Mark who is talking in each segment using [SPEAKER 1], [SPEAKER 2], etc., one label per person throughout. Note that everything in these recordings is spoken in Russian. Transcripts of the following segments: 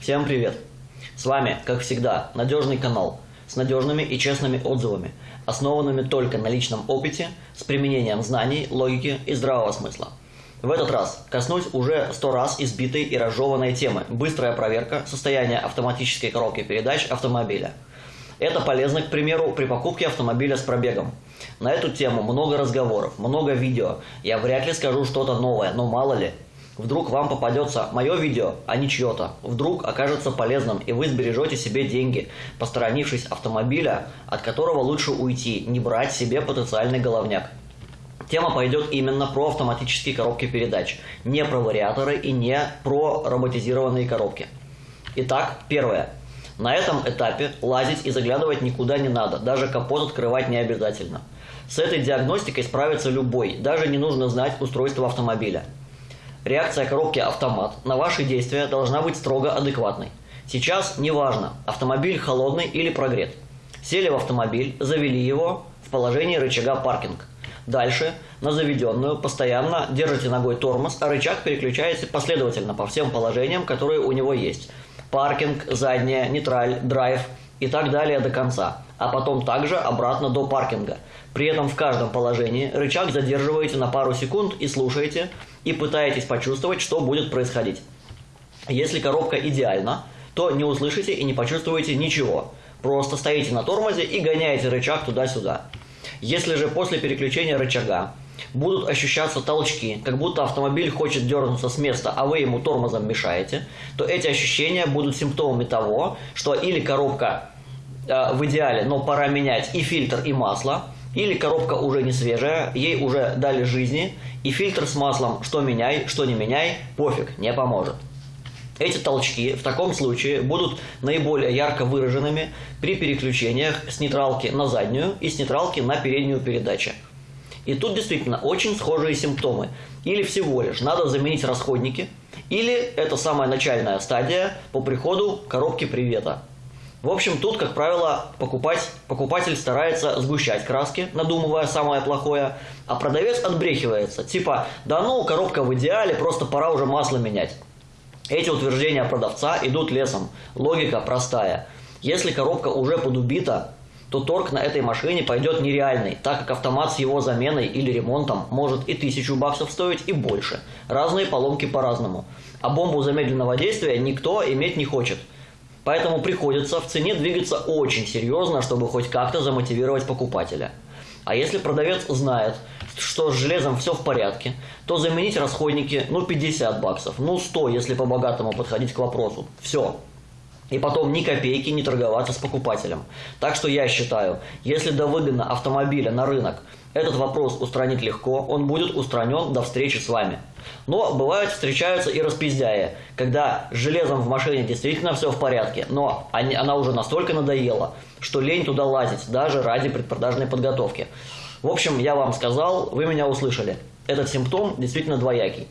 [SPEAKER 1] Всем привет! С вами, как всегда, надежный канал с надежными и честными отзывами, основанными только на личном опыте, с применением знаний, логики и здравого смысла. В этот раз коснусь уже сто раз избитой и разжеванной темы «Быстрая проверка состояния автоматической коробки передач автомобиля». Это полезно, к примеру, при покупке автомобиля с пробегом. На эту тему много разговоров, много видео. Я вряд ли скажу что-то новое, но мало ли – Вдруг вам попадется мое видео, а не чье-то. Вдруг окажется полезным, и вы сбережете себе деньги, посторонившись автомобиля, от которого лучше уйти, не брать себе потенциальный головняк. Тема пойдет именно про автоматические коробки передач, не про вариаторы и не про роботизированные коробки. Итак, первое. На этом этапе лазить и заглядывать никуда не надо, даже капот открывать не обязательно. С этой диагностикой справится любой, даже не нужно знать устройство автомобиля. Реакция коробки «Автомат» на ваши действия должна быть строго адекватной. Сейчас неважно, автомобиль холодный или прогрет. Сели в автомобиль, завели его в положении рычага «Паркинг». Дальше на заведенную постоянно держите ногой тормоз, а рычаг переключаете последовательно по всем положениям, которые у него есть. Паркинг, задняя, нейтраль, драйв и так далее до конца, а потом также обратно до паркинга. При этом в каждом положении рычаг задерживаете на пару секунд и слушаете, и пытаетесь почувствовать, что будет происходить. Если коробка идеальна, то не услышите и не почувствуете ничего. Просто стоите на тормозе и гоняете рычаг туда-сюда. Если же после переключения рычага будут ощущаться толчки, как будто автомобиль хочет дернуться с места, а вы ему тормозом мешаете, то эти ощущения будут симптомами того, что или коробка в идеале, но пора менять и фильтр, и масло, или коробка уже не свежая, ей уже дали жизни, и фильтр с маслом что меняй, что не меняй, пофиг, не поможет. Эти толчки в таком случае будут наиболее ярко выраженными при переключениях с нейтралки на заднюю и с нейтралки на переднюю передачу. И тут действительно очень схожие симптомы. Или всего лишь надо заменить расходники, или это самая начальная стадия по приходу коробки привета. В общем, тут, как правило, покупать, покупатель старается сгущать краски, надумывая самое плохое, а продавец отбрехивается, типа «да ну, коробка в идеале, просто пора уже масло менять». Эти утверждения продавца идут лесом. Логика простая. Если коробка уже подубита, то торг на этой машине пойдет нереальный, так как автомат с его заменой или ремонтом может и тысячу баксов стоить, и больше. Разные поломки по-разному. А бомбу замедленного действия никто иметь не хочет – Поэтому приходится в цене двигаться очень серьезно, чтобы хоть как-то замотивировать покупателя. А если продавец знает, что с железом все в порядке, то заменить расходники, ну, 50 баксов, ну, 100, если по-богатому подходить к вопросу. Все. И потом ни копейки не торговаться с покупателем. Так что я считаю, если до выгодно автомобиля на рынок – этот вопрос устранить легко, он будет устранен до встречи с вами. Но бывают встречаются и распиздяи, когда с железом в машине действительно все в порядке, но они, она уже настолько надоела, что лень туда лазить, даже ради предпродажной подготовки. В общем, я вам сказал, вы меня услышали. Этот симптом действительно двоякий.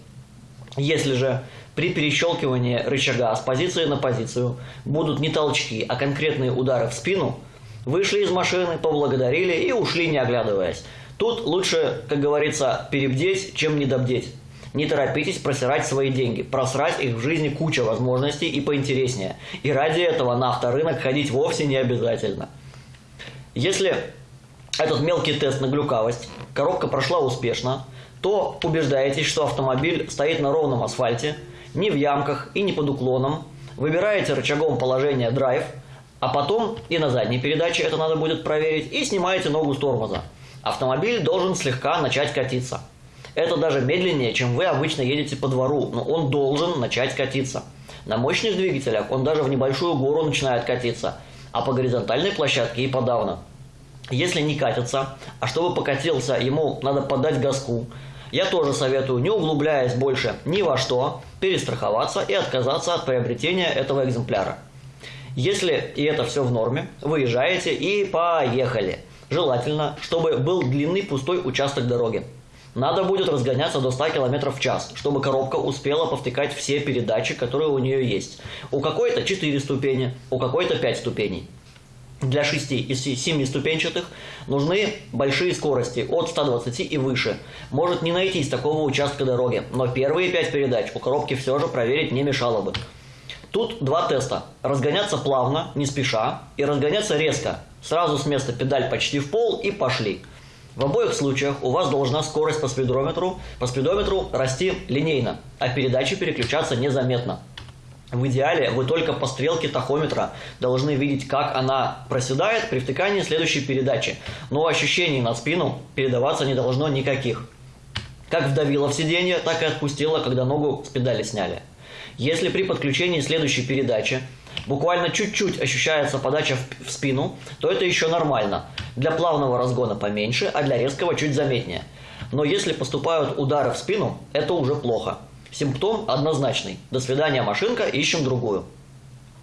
[SPEAKER 1] Если же при перещелкивании рычага с позиции на позицию будут не толчки, а конкретные удары в спину, вышли из машины, поблагодарили и ушли не оглядываясь. Тут лучше, как говорится, перебдеть, чем недобдеть. Не торопитесь просирать свои деньги. Просрать их в жизни куча возможностей и поинтереснее. И ради этого на авторынок ходить вовсе не обязательно. Если этот мелкий тест на глюкавость, коробка прошла успешно, то убеждаетесь, что автомобиль стоит на ровном асфальте, не в ямках и не под уклоном, выбираете рычагом положение драйв, а потом и на задней передаче это надо будет проверить, и снимаете ногу с тормоза автомобиль должен слегка начать катиться. Это даже медленнее, чем вы обычно едете по двору, но он должен начать катиться. На мощных двигателях он даже в небольшую гору начинает катиться, а по горизонтальной площадке и подавно. Если не катится, а чтобы покатился, ему надо подать газку, я тоже советую, не углубляясь больше ни во что, перестраховаться и отказаться от приобретения этого экземпляра. Если и это все в норме, выезжаете и поехали – Желательно, чтобы был длинный пустой участок дороги. Надо будет разгоняться до 100 км в час, чтобы коробка успела повтыкать все передачи, которые у нее есть. У какой-то 4 ступени, у какой-то 5 ступеней. Для 6 и 7 ступенчатых нужны большие скорости от 120 и выше. Может не найтись такого участка дороги, но первые 5 передач у коробки все же проверить не мешало бы. Тут два теста. Разгоняться плавно, не спеша, и разгоняться резко. Сразу с места педаль почти в пол и пошли. В обоих случаях у вас должна скорость по спидометру, по спидометру расти линейно, а передачи переключаться незаметно. В идеале вы только по стрелке тахометра должны видеть, как она проседает при втыкании следующей передачи, но ощущений на спину передаваться не должно никаких. Как вдавило в сиденье, так и отпустило, когда ногу с педали сняли. Если при подключении следующей передачи буквально чуть-чуть ощущается подача в спину, то это еще нормально. Для плавного разгона поменьше, а для резкого чуть заметнее. Но если поступают удары в спину, это уже плохо. Симптом однозначный. До свидания, машинка, ищем другую.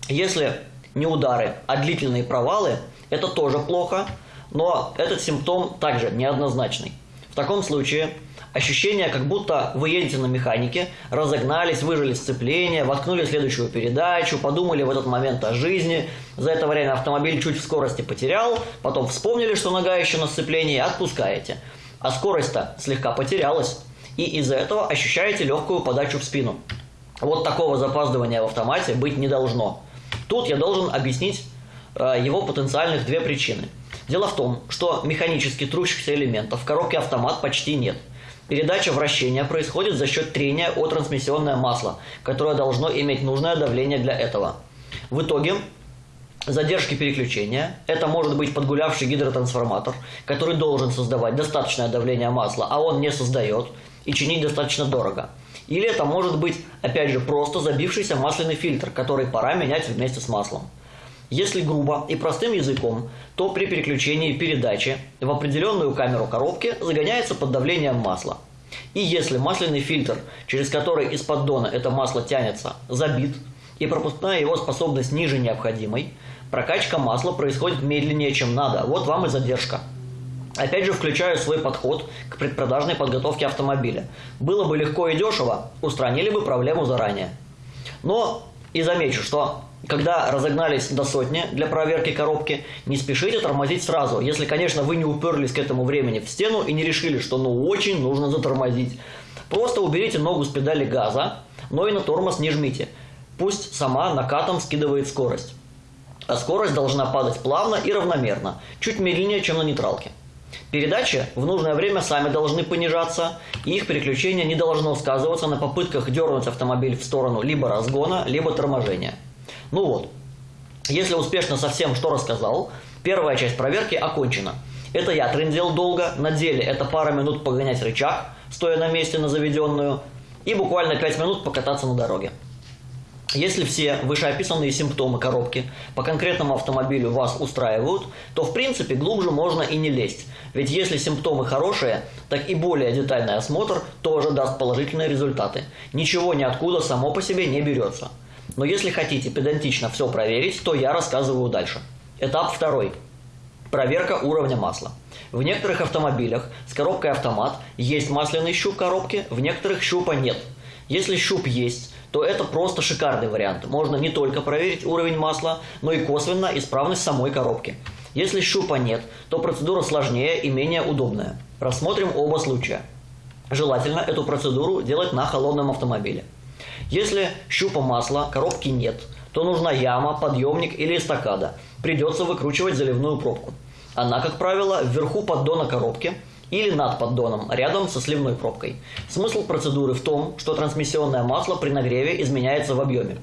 [SPEAKER 1] Если не удары, а длительные провалы, это тоже плохо, но этот симптом также неоднозначный. В таком случае ощущение, как будто вы едете на механике, разогнались, выжили сцепление, воткнули следующую передачу, подумали в этот момент о жизни. За это время автомобиль чуть в скорости потерял, потом вспомнили, что нога еще на сцеплении, отпускаете. А скорость-то слегка потерялась и из-за этого ощущаете легкую подачу в спину. Вот такого запаздывания в автомате быть не должно. Тут я должен объяснить э, его потенциальных две причины. Дело в том, что механически трущихся элементов в коробке автомат почти нет. Передача вращения происходит за счет трения о трансмиссионное масло, которое должно иметь нужное давление для этого. В итоге задержки переключения. Это может быть подгулявший гидротрансформатор, который должен создавать достаточное давление масла, а он не создает – и чинить достаточно дорого. Или это может быть, опять же, просто забившийся масляный фильтр, который пора менять вместе с маслом. Если грубо и простым языком, то при переключении передачи в определенную камеру коробки загоняется под давлением масла. И если масляный фильтр, через который из поддона это масло тянется, забит, и пропускная его способность ниже необходимой, прокачка масла происходит медленнее, чем надо. Вот вам и задержка. Опять же, включаю свой подход к предпродажной подготовке автомобиля. Было бы легко и дешево, устранили бы проблему заранее. Но и замечу, что когда разогнались до сотни для проверки коробки, не спешите тормозить сразу, если, конечно, вы не уперлись к этому времени в стену и не решили, что ну очень нужно затормозить. Просто уберите ногу с педали газа, но и на тормоз не жмите. Пусть сама накатом скидывает скорость. А скорость должна падать плавно и равномерно, чуть медленнее, чем на нейтралке. Передачи в нужное время сами должны понижаться, и их переключение не должно сказываться на попытках дернуть автомобиль в сторону либо разгона, либо торможения. Ну вот, если успешно со всем, что рассказал, первая часть проверки окончена. Это я трендел долго, на деле это пара минут погонять рычаг, стоя на месте на заведенную, и буквально 5 минут покататься на дороге. Если все вышеописанные симптомы коробки по конкретному автомобилю вас устраивают, то в принципе глубже можно и не лезть. Ведь если симптомы хорошие, так и более детальный осмотр тоже даст положительные результаты. Ничего ниоткуда само по себе не берется. Но если хотите педантично все проверить, то я рассказываю дальше. Этап второй. Проверка уровня масла. В некоторых автомобилях с коробкой автомат есть масляный щуп коробки, в некоторых щупа нет. Если щуп есть, то это просто шикарный вариант. Можно не только проверить уровень масла, но и косвенно исправность самой коробки. Если щупа нет, то процедура сложнее и менее удобная. Рассмотрим оба случая. Желательно эту процедуру делать на холодном автомобиле. Если щупа масла, коробки нет, то нужна яма, подъемник или эстакада. Придется выкручивать заливную пробку. Она, как правило, вверху поддона коробки – или над поддоном, рядом со сливной пробкой. Смысл процедуры в том, что трансмиссионное масло при нагреве изменяется в объеме.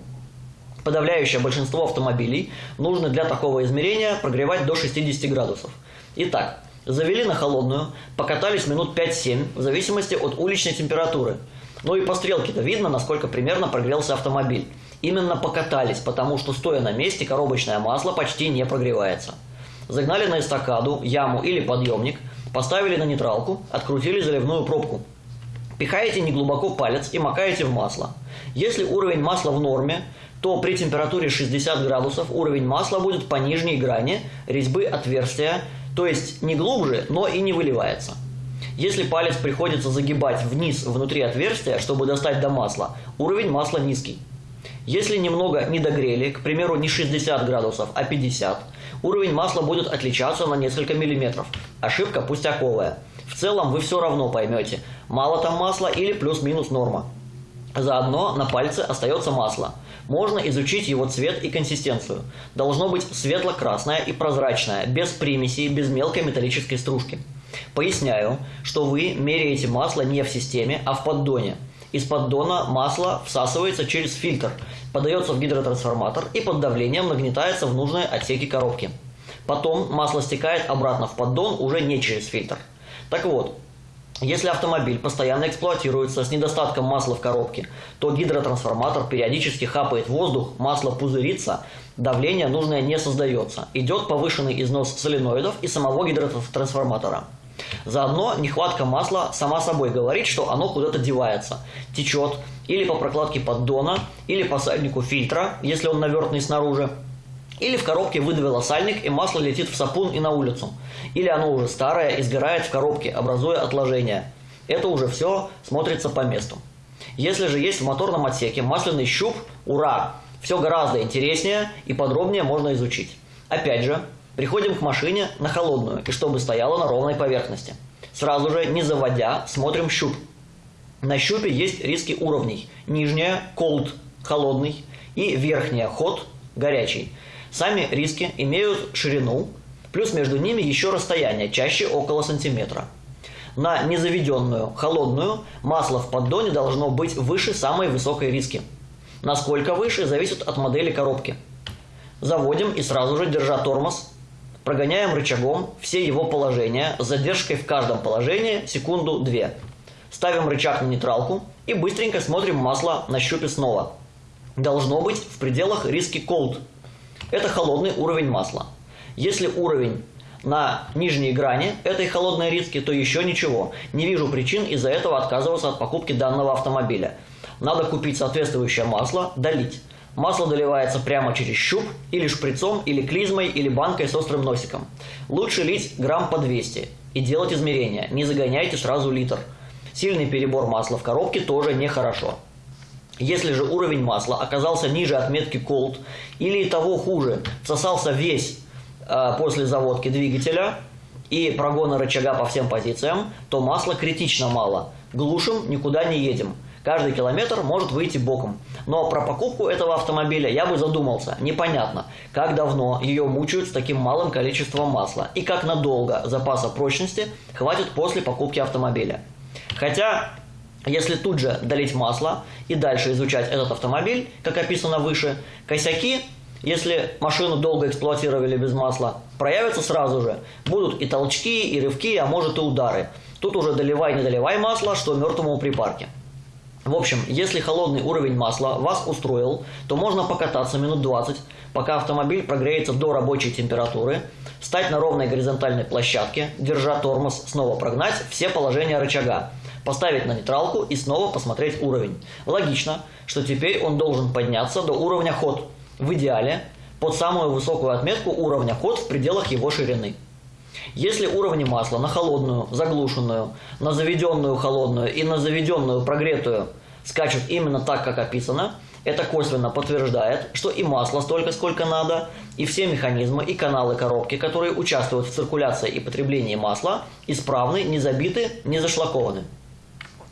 [SPEAKER 1] Подавляющее большинство автомобилей нужно для такого измерения прогревать до 60 градусов. Итак, завели на холодную, покатались минут 5-7 в зависимости от уличной температуры. Ну и по стрелке-то видно, насколько примерно прогрелся автомобиль. Именно покатались, потому что стоя на месте коробочное масло почти не прогревается. Загнали на эстакаду, яму или подъемник – Поставили на нейтралку, открутили заливную пробку. Пихаете неглубоко палец и макаете в масло. Если уровень масла в норме, то при температуре 60 градусов уровень масла будет по нижней грани резьбы отверстия, то есть не глубже, но и не выливается. Если палец приходится загибать вниз внутри отверстия, чтобы достать до масла, уровень масла низкий. Если немного не догрели, к примеру, не 60 градусов, а 50, уровень масла будет отличаться на несколько миллиметров. Ошибка пустяковая. В целом вы все равно поймете, мало там масла или плюс-минус норма. Заодно на пальце остается масло. Можно изучить его цвет и консистенцию. Должно быть светло-красное и прозрачное, без примесей, без мелкой металлической стружки. Поясняю, что вы меряете масло не в системе, а в поддоне. Из поддона масло всасывается через фильтр, подается в гидротрансформатор и под давлением нагнетается в нужные отсеки коробки. Потом масло стекает обратно в поддон уже не через фильтр. Так вот, если автомобиль постоянно эксплуатируется с недостатком масла в коробке, то гидротрансформатор периодически хапает воздух, масло пузырится, давление нужное не создается. Идет повышенный износ соленоидов и самого гидротрансформатора. Заодно нехватка масла сама собой говорит, что оно куда-то девается, течет или по прокладке поддона, или по сальнику фильтра, если он навертный снаружи, или в коробке выдавило сальник, и масло летит в сапун и на улицу. Или оно уже старое и сгорает в коробке, образуя отложения. Это уже все смотрится по месту. Если же есть в моторном отсеке масляный щуп, ура! Все гораздо интереснее и подробнее можно изучить. Опять же, приходим к машине на холодную, и чтобы стояла на ровной поверхности. Сразу же, не заводя, смотрим щуп. На щупе есть риски уровней. Нижняя – cold – холодный, и верхняя – hot – горячий. Сами риски имеют ширину, плюс между ними еще расстояние, чаще около сантиметра. На незаведенную, холодную, масло в поддоне должно быть выше самой высокой риски. Насколько выше, зависит от модели коробки. Заводим и сразу же, держа тормоз, прогоняем рычагом все его положения с задержкой в каждом положении секунду-две. Ставим рычаг на нейтралку и быстренько смотрим масло на щупе снова. Должно быть в пределах риски cold – это холодный уровень масла. Если уровень на нижней грани этой холодной риски, то еще ничего. Не вижу причин из-за этого отказываться от покупки данного автомобиля. Надо купить соответствующее масло, долить. Масло доливается прямо через щуп, или шприцом, или клизмой, или банкой с острым носиком. Лучше лить грамм по 200 и делать измерения. Не загоняйте сразу литр. Сильный перебор масла в коробке тоже нехорошо. Если же уровень масла оказался ниже отметки Cold или того хуже, всосался весь э, после заводки двигателя и прогона рычага по всем позициям, то масла критично мало. Глушим, никуда не едем. Каждый километр может выйти боком. Но про покупку этого автомобиля я бы задумался. Непонятно, как давно ее мучают с таким малым количеством масла и как надолго запаса прочности хватит после покупки автомобиля. Хотя если тут же долить масло и дальше изучать этот автомобиль, как описано выше, косяки, если машину долго эксплуатировали без масла, проявятся сразу же. Будут и толчки, и рывки, а может и удары. Тут уже доливай, не доливай масло, что мертвому припарке. В общем, если холодный уровень масла вас устроил, то можно покататься минут 20, пока автомобиль прогреется до рабочей температуры, стать на ровной горизонтальной площадке, держа тормоз, снова прогнать все положения рычага поставить на нейтралку и снова посмотреть уровень. Логично, что теперь он должен подняться до уровня ход. В идеале под самую высокую отметку уровня ход в пределах его ширины. Если уровни масла на холодную, заглушенную, на заведенную холодную и на заведенную прогретую скачут именно так, как описано, это косвенно подтверждает, что и масло столько, сколько надо, и все механизмы и каналы коробки, которые участвуют в циркуляции и потреблении масла, исправны, не забиты, не зашлакованы.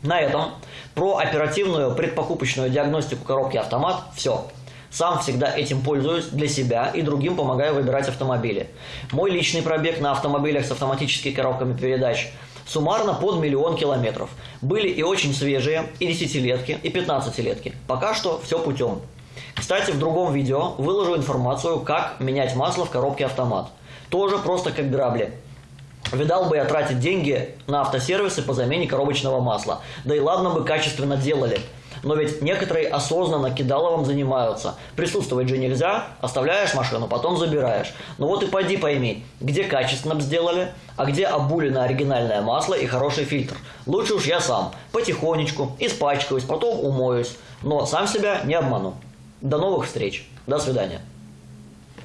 [SPEAKER 1] На этом про оперативную предпокупочную диагностику коробки автомат все. Сам всегда этим пользуюсь для себя и другим помогаю выбирать автомобили. Мой личный пробег на автомобилях с автоматическими коробками передач суммарно под миллион километров. Были и очень свежие, и десятилетки, и пятнадцатилетки. Пока что все путем. Кстати, в другом видео выложу информацию, как менять масло в коробке автомат. Тоже просто как грабли. Видал бы я тратить деньги на автосервисы по замене коробочного масла. Да и ладно бы качественно делали. Но ведь некоторые осознанно кидаловым занимаются. Присутствовать же нельзя, оставляешь машину, потом забираешь. Ну вот и пойди пойми, где качественно сделали, а где обулено оригинальное масло и хороший фильтр. Лучше уж я сам, потихонечку, испачкаюсь, потом умоюсь. Но сам себя не обману. До новых встреч. До свидания.